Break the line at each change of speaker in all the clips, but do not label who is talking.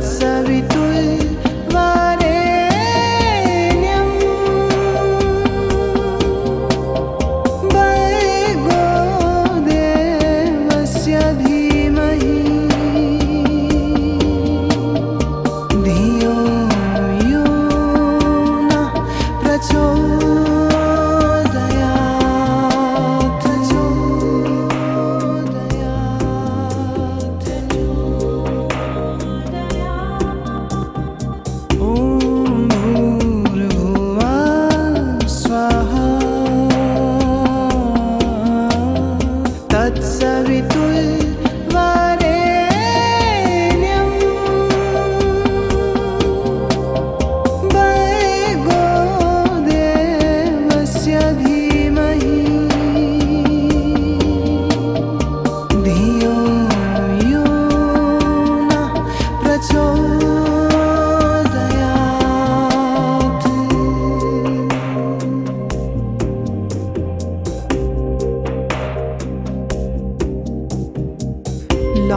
s'habitue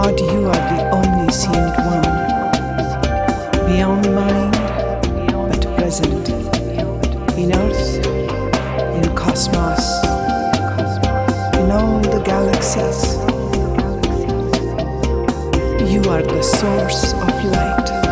Lord, you are the omniscient one, beyond mind, but present in earth, in cosmos, in all the galaxies. You are the source of light.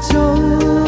就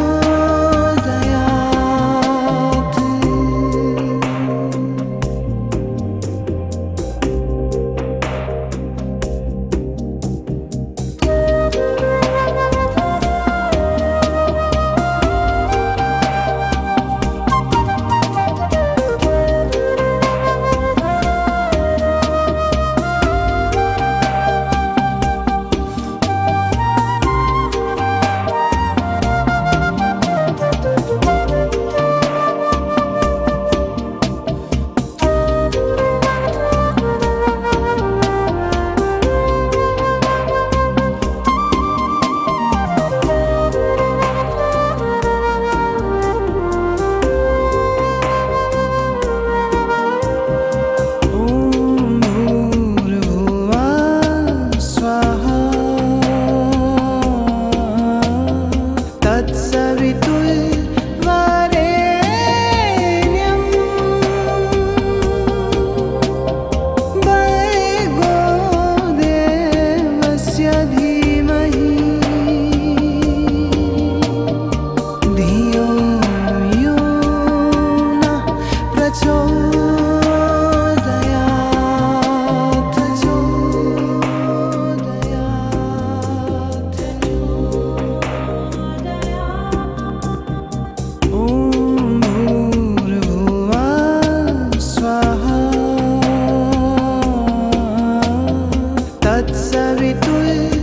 sabi tu'y